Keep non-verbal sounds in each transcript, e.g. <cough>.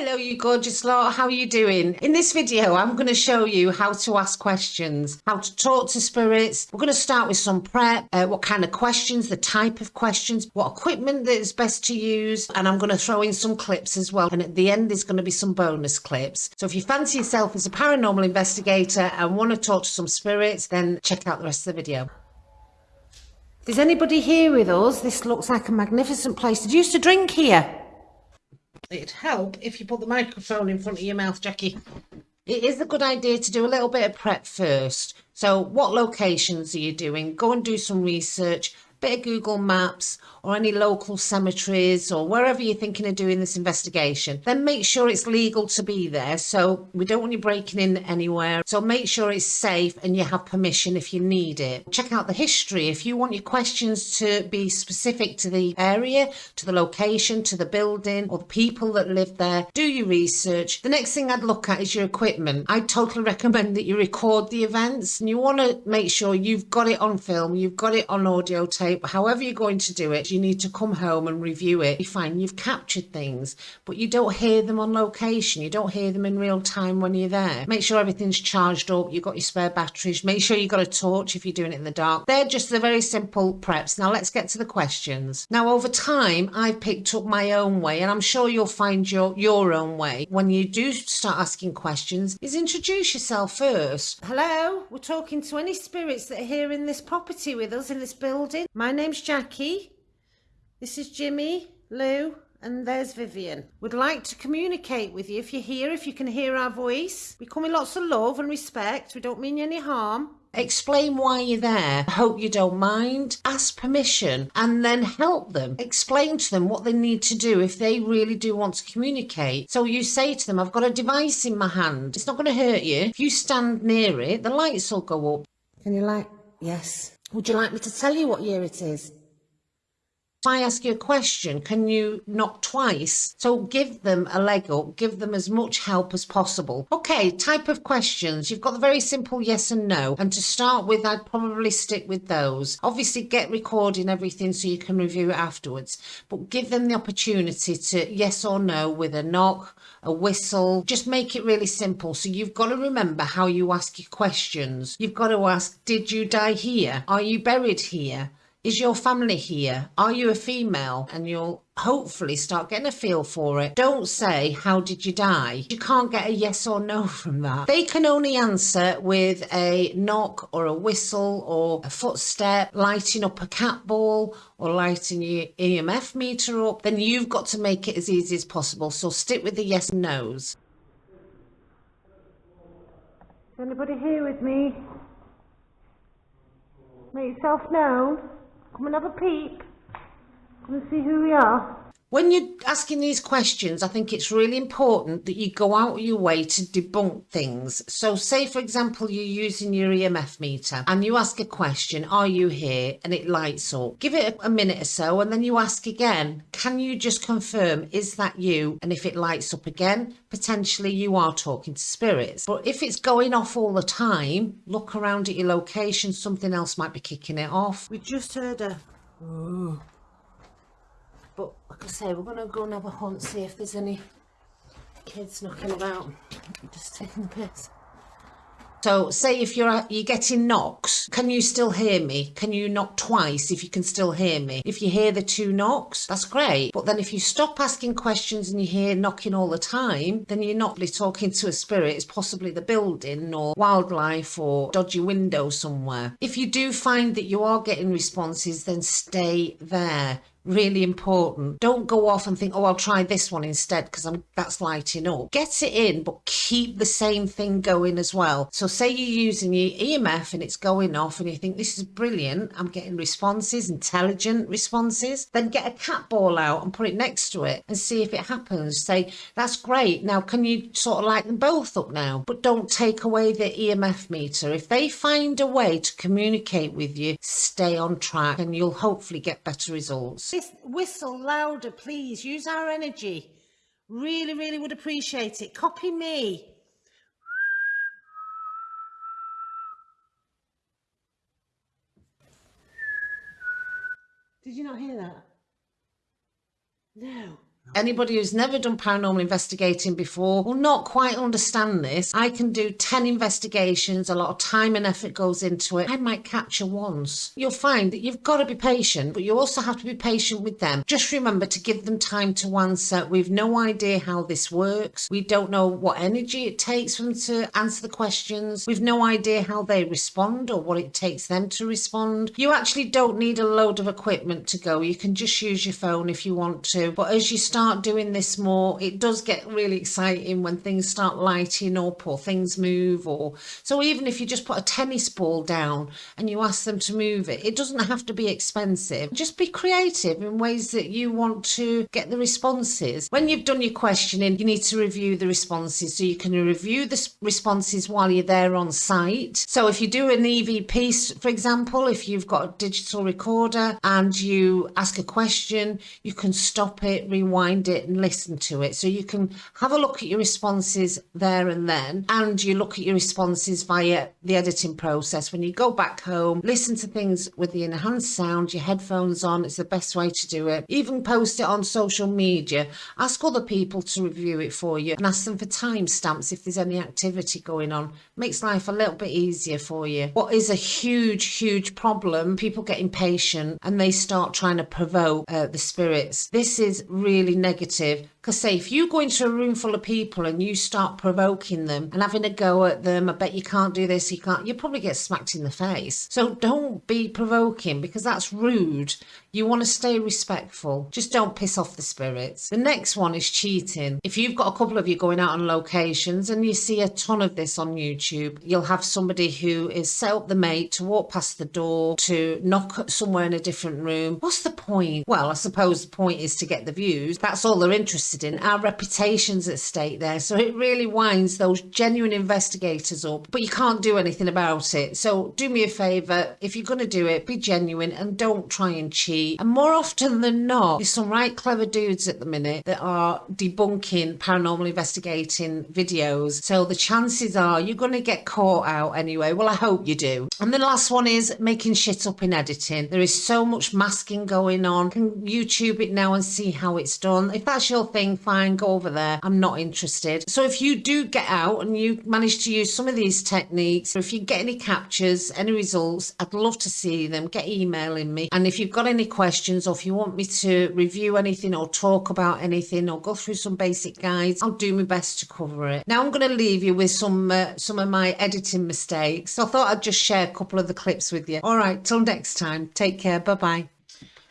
Hello, you gorgeous lot. How are you doing? In this video, I'm going to show you how to ask questions, how to talk to spirits. We're going to start with some prep, uh, what kind of questions, the type of questions, what equipment that is best to use, and I'm going to throw in some clips as well. And at the end, there's going to be some bonus clips. So if you fancy yourself as a paranormal investigator and want to talk to some spirits, then check out the rest of the video. Is anybody here with us? This looks like a magnificent place. Did you used to drink here? It'd help if you put the microphone in front of your mouth, Jackie. It is a good idea to do a little bit of prep first. So what locations are you doing? Go and do some research bit of Google Maps or any local cemeteries or wherever you're thinking of doing this investigation, then make sure it's legal to be there. So we don't want you breaking in anywhere. So make sure it's safe and you have permission if you need it. Check out the history. If you want your questions to be specific to the area, to the location, to the building or the people that live there, do your research. The next thing I'd look at is your equipment. I totally <laughs> recommend that you record the events and you want to make sure you've got it on film, you've got it on audio tape tape, however you're going to do it, you need to come home and review it. You find you've captured things, but you don't hear them on location. You don't hear them in real time when you're there. Make sure everything's charged up. You've got your spare batteries. Make sure you've got a torch if you're doing it in the dark. They're just the very simple preps. Now let's get to the questions. Now over time, I've picked up my own way and I'm sure you'll find your, your own way. When you do start asking questions, is introduce yourself first. Hello, we're talking to any spirits that are here in this property with us in this building. My name's Jackie. This is Jimmy, Lou, and there's Vivian. Would like to communicate with you if you're here, if you can hear our voice. We come with lots of love and respect. We don't mean any harm. Explain why you're there. Hope you don't mind. Ask permission and then help them. Explain to them what they need to do if they really do want to communicate. So you say to them, I've got a device in my hand. It's not going to hurt you. If you stand near it, the lights will go up. Can you like? Yes. Would you like me to tell you what year it is? If I ask you a question, can you knock twice? So give them a leg up, give them as much help as possible. Okay, type of questions. You've got the very simple yes and no. And to start with, I'd probably stick with those. Obviously, get recording everything so you can review it afterwards. But give them the opportunity to yes or no with a knock, a whistle. Just make it really simple. So you've got to remember how you ask your questions. You've got to ask, did you die here? Are you buried here? Is your family here? Are you a female? And you'll hopefully start getting a feel for it. Don't say, how did you die? You can't get a yes or no <laughs> from that. They can only answer with a knock or a whistle or a footstep, lighting up a cat ball or lighting your EMF meter up. Then you've got to make it as easy as possible. So stick with the yes and no's. Is anybody here with me? Make yourself known. Come and have a peek. Come and see who we are. When you're asking these questions, I think it's really important that you go out of your way to debunk things. So say, for example, you're using your EMF meter and you ask a question, are you here? And it lights up. Give it a minute or so and then you ask again, can you just confirm, is that you? And if it lights up again, potentially you are talking to spirits. But if it's going off all the time, look around at your location, something else might be kicking it off. We just heard a... Ooh. But like I say, we're going to go and have a hunt, see if there's any kids knocking about. Just taking the piss. So say if you're you're getting knocks, can you still hear me? Can you knock twice if you can still hear me? If you hear the two knocks, that's great. But then if you stop asking questions and you hear knocking all the time, then you're not really talking to a spirit. It's possibly the building or wildlife or dodgy window somewhere. If you do find that you are getting responses, then stay there really important. Don't go off and think, oh, I'll try this one instead because I'm that's lighting up. Get it in, but keep the same thing going as well. So say you're using your EMF and it's going off and you think this is brilliant. I'm getting responses, intelligent responses. Then get a cat ball out and put it next to it and see if it happens. Say, that's great. Now, can you sort of light them both up now? But don't take away the EMF meter. If they find a way to communicate with you, stay on track and you'll hopefully get better results whistle louder, please. Use our energy. Really, really would appreciate it. Copy me. Did you not hear that? No. Anybody who's never done paranormal investigating before will not quite understand this. I can do 10 investigations, a lot of time and effort goes into it. I might capture once. You'll find that you've got to be patient, but you also have to be patient with them. Just remember to give them time to answer. We've no idea how this works. We don't know what energy it takes for them to answer the questions. We've no idea how they respond or what it takes them to respond. You actually don't need a load of equipment to go. You can just use your phone if you want to. But as you start doing this more, it does get really exciting when things start lighting up or things move or so even if you just put a tennis ball down and you ask them to move it, it doesn't have to be expensive. Just be creative in ways that you want to get the responses. When you've done your questioning, you need to review the responses. So you can review the responses while you're there on site. So if you do an EVP, piece for example, if you've got a digital recorder and you ask a question, you can stop it, rewind it and listen to it. So you can have a look at your responses there and then, and you look at your responses via the editing process. When you go back home, listen to things with the enhanced sound, your headphones on, it's the best way to do it. Even post it on social media. Ask other people to review it for you and ask them for timestamps if there's any activity going on. Makes life a little bit easier for you. What is a huge, huge problem, people get impatient and they start trying to provoke uh, the spirits. This is really negative because say if you go into a room full of people and you start provoking them and having a go at them, I bet you can't do this, you can't, you probably get smacked in the face. So don't be provoking because that's rude. You want to stay respectful. Just don't piss off the spirits. The next one is cheating. If you've got a couple of you going out on locations and you see a ton of this on YouTube, you'll have somebody who is set up the mate to walk past the door, to knock somewhere in a different room. What's the point? Well, I suppose the point is to get the views. That's all they're interested in. Our reputation's at stake there. So it really winds those genuine investigators up, but you can't do anything about it. So do me a favour. If you're going to do it, be genuine and don't try and cheat and more often than not, there's some right clever dudes at the minute that are debunking paranormal investigating videos. So the chances are you're going to get caught out anyway. Well, I hope you do. And the last one is making shit up in editing. There is so much masking going on. Can YouTube it now and see how it's done. If that's your thing, fine, go over there. I'm not interested. So if you do get out and you manage to use some of these techniques, if you get any captures, any results, I'd love to see them. Get emailing me. And if you've got any questions or if you want me to review anything or talk about anything or go through some basic guides, I'll do my best to cover it. Now I'm going to leave you with some uh, some of my editing mistakes. So I thought I'd just share a couple of the clips with you. All right, till next time. Take care. Bye-bye.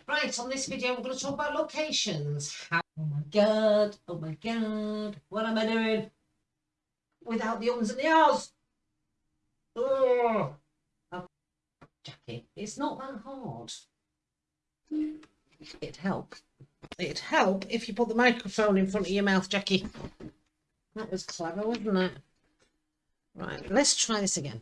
Right, on this video, we're going to talk about locations. How oh my God. Oh my God. What am I doing? Without the ums and the ahs. Oh. Um, Jackie, it's not that hard. It'd help. It'd help if you put the microphone in front of your mouth, Jackie. That was clever, wasn't it? Right, let's try this again.